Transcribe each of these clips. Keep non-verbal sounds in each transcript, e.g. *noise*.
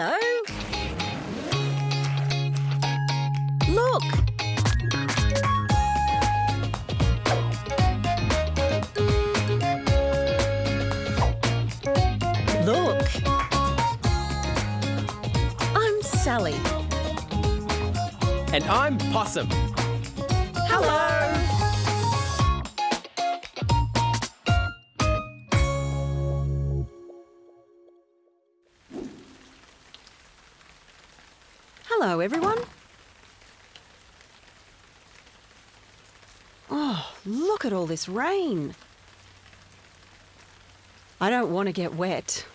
Hello. Look. Look. I'm Sally. And I'm Possum. Hello. Hello, everyone. Oh, look at all this rain. I don't want to get wet.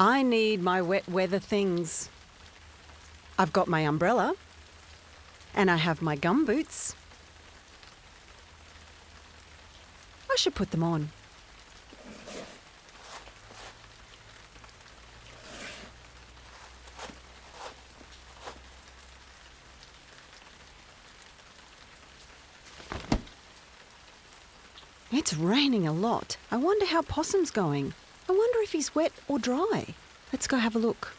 I need my wet weather things. I've got my umbrella, and I have my gum boots. I should put them on. It's raining a lot. I wonder how Possum's going. I wonder if he's wet or dry. Let's go have a look.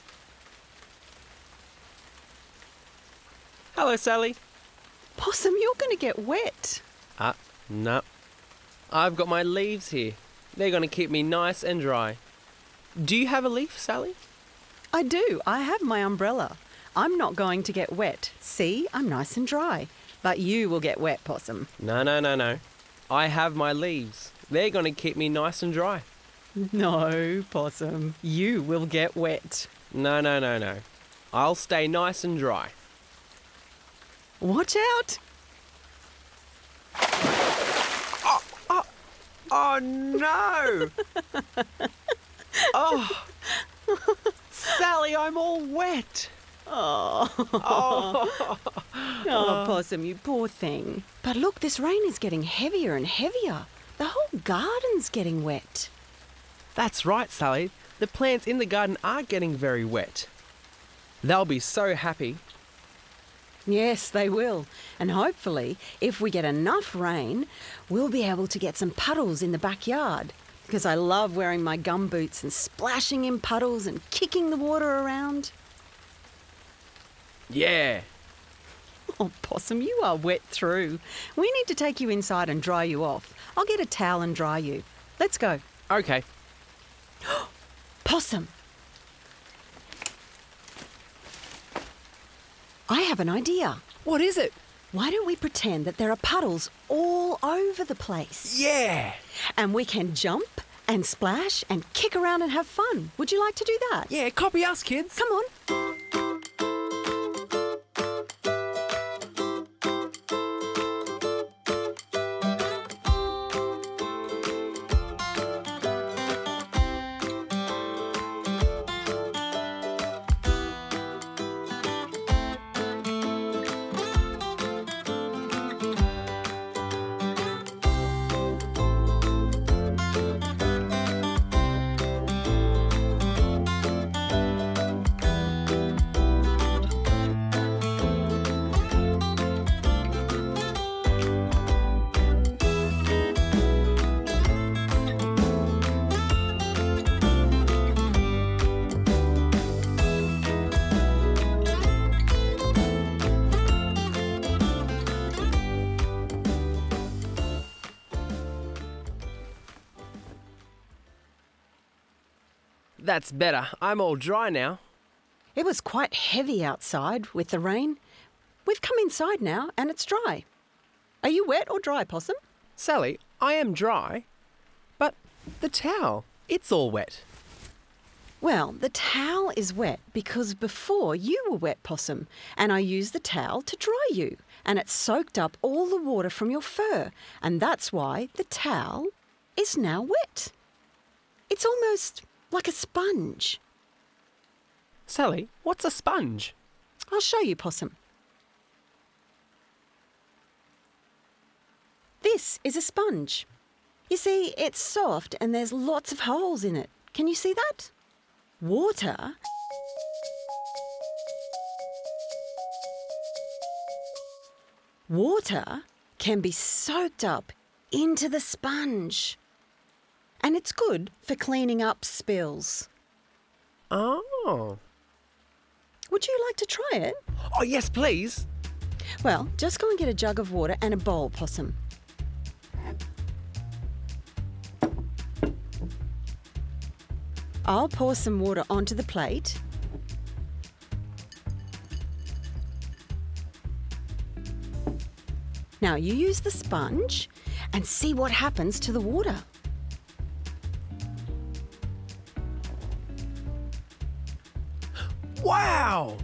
Hello, Sally. Possum, you're going to get wet. Ah, no. I've got my leaves here. They're going to keep me nice and dry. Do you have a leaf, Sally? I do. I have my umbrella. I'm not going to get wet. See, I'm nice and dry. But you will get wet, Possum. No, no, no, no. I have my leaves. They're going to keep me nice and dry. No, Possum. You will get wet. No, no, no, no. I'll stay nice and dry. Watch out. Oh oh, oh no! *laughs* oh, Sally, I'm all wet. Oh. *laughs* oh. Oh, oh, Possum, you poor thing. But look, this rain is getting heavier and heavier. The whole garden's getting wet. that's right, Sally. The plants in the garden are getting very wet. They'll be so happy. Yes, they will. And hopefully, if we get enough rain, we'll be able to get some puddles in the backyard. Because I love wearing my gum boots and splashing in puddles and kicking the water around. Yeah. Oh, Possum, you are wet through. We need to take you inside and dry you off. I'll get a towel and dry you. Let's go. Okay. *gasps* Possum! I have an idea. What is it? Why don't we pretend that there are puddles all over the place? Yeah. And we can jump and splash and kick around and have fun. Would you like to do that? Yeah, copy us, kids. Come on. That's better. I'm all dry now. It was quite heavy outside with the rain. We've come inside now and it's dry. Are you wet or dry, Possum? Sally, I am dry. But the towel, it's all wet. Well, the towel is wet because before you were wet, Possum, and I used the towel to dry you, and it soaked up all the water from your fur, and that's why the towel is now wet. It's almost like a sponge. Sally, what's a sponge? I'll show you, Possum. This is a sponge. You see, it's soft and there's lots of holes in it. Can you see that? Water Water can be soaked up into the sponge. And it's good for cleaning up spills. Oh. Would you like to try it? Oh, yes, please. Well, just go and get a jug of water and a bowl, Possum. I'll pour some water onto the plate. Now you use the sponge and see what happens to the water. Wow.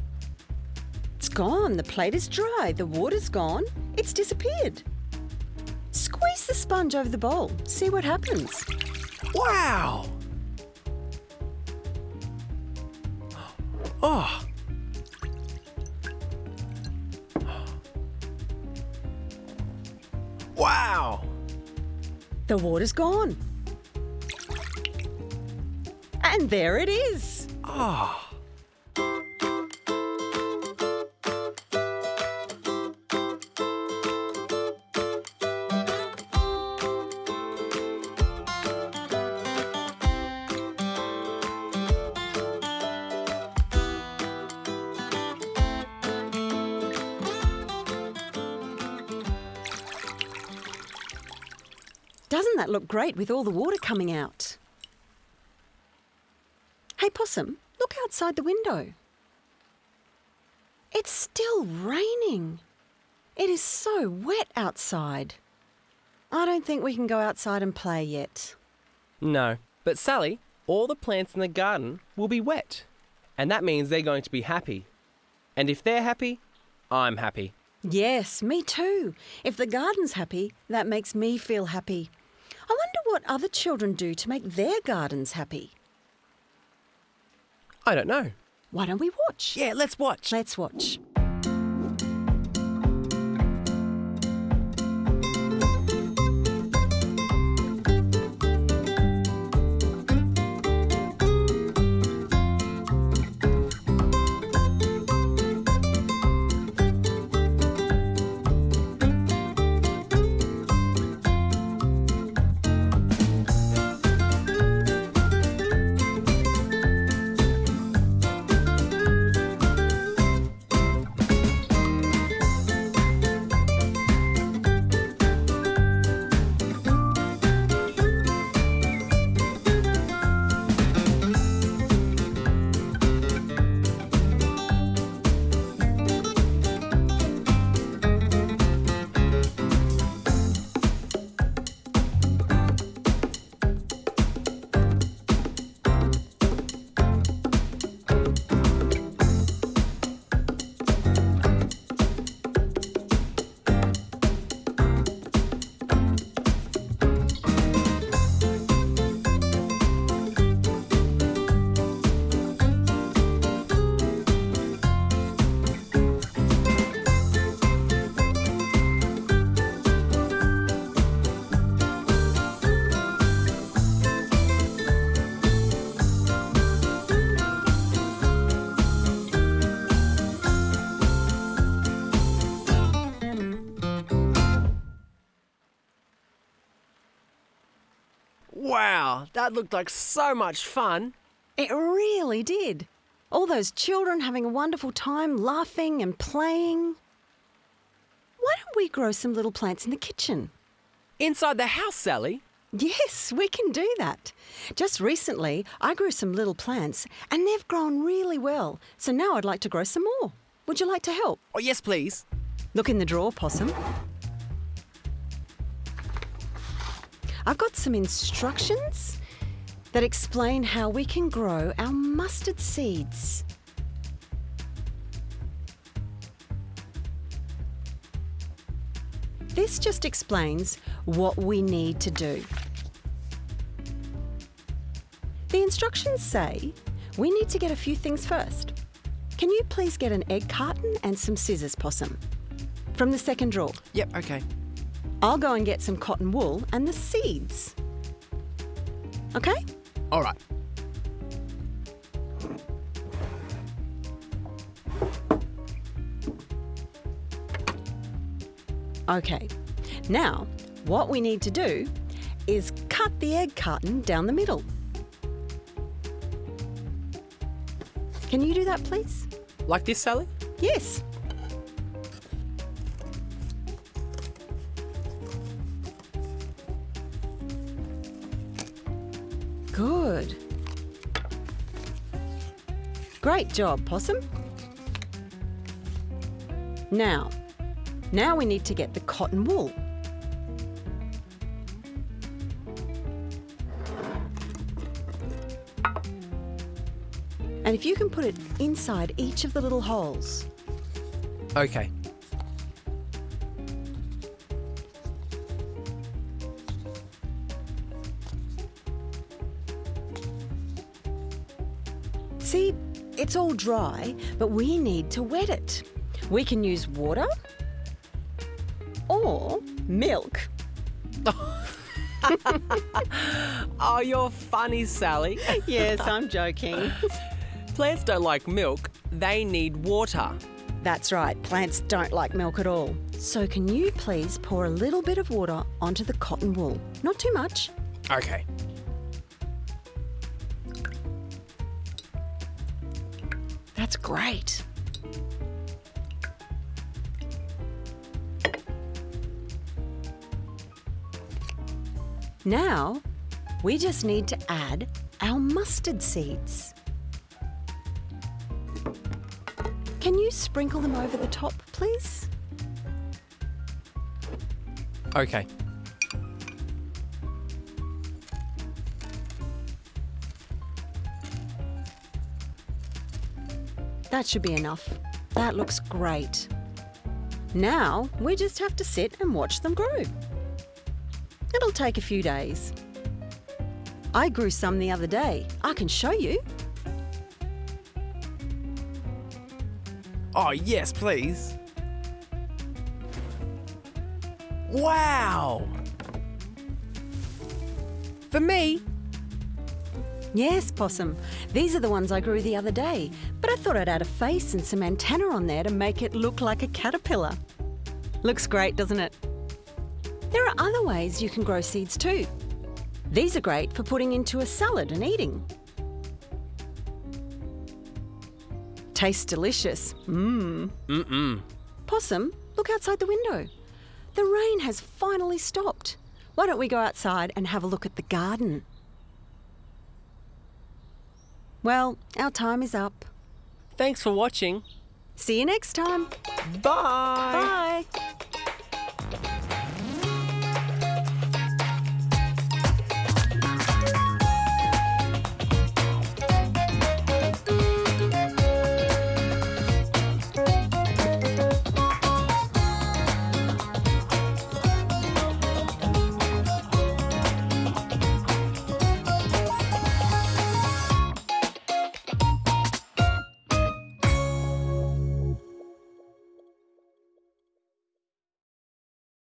It's gone. The plate is dry. The water's gone. It's disappeared. Squeeze the sponge over the bowl. See what happens. Wow. Oh. oh. Wow. The water's gone. And there it is. Oh. Doesn't that look great with all the water coming out? Hey, Possum, look outside the window. It's still raining. It is so wet outside. I don't think we can go outside and play yet. No. But Sally, all the plants in the garden will be wet. And that means they're going to be happy. And if they're happy, I'm happy. Yes, me too. If the garden's happy, that makes me feel happy. I wonder what other children do to make their gardens happy. I don't know. Why don't we watch? Yeah, let's watch. Let's watch. That looked like so much fun. It really did. All those children having a wonderful time laughing and playing. Why don't we grow some little plants in the kitchen? Inside the house, Sally. Yes, we can do that. Just recently, I grew some little plants and they've grown really well. So now I'd like to grow some more. Would you like to help? Oh, yes, please. Look in the drawer, Possum. I've got some instructions that explain how we can grow our mustard seeds. This just explains what we need to do. The instructions say we need to get a few things first. Can you please get an egg carton and some scissors, Possum? From the second drawer. Yep, okay. I'll go and get some cotton wool and the seeds. Okay? All right. Okay. Now, what we need to do is cut the egg carton down the middle. Can you do that, please? Like this, Sally? Yes. Good. Great job, Possum. Now, now we need to get the cotton wool. And if you can put it inside each of the little holes. Okay. It's all dry, but we need to wet it. We can use water or milk. *laughs* Oh, you're funny, Sally. *laughs* Yes, I'm joking. Plants don't like milk, they need water. That's right, plants don't like milk at all. So, can you please pour a little bit of water onto the cotton wool? Not too much. Okay. That's great. Now, we just need to add our mustard seeds. Can you sprinkle them over the top, please? Okay. That should be enough. That looks great. Now, we just have to sit and watch them grow. It'll take a few days. I grew some the other day. I can show you. Oh, yes, please. Wow! For me? Yes, Possum. These are the ones I grew the other day, but I thought I'd add a face and some antenna on there to make it look like a caterpillar. Looks great, doesn't it? There are other ways you can grow seeds too. These are great for putting into a salad and eating. Tastes delicious. Mmm. Mm-mm. Possum, look outside the window. The rain has finally stopped. Why don't we go outside and have a look at the garden? Well, our time is up. Thanks for watching. See you next time. Bye. Bye.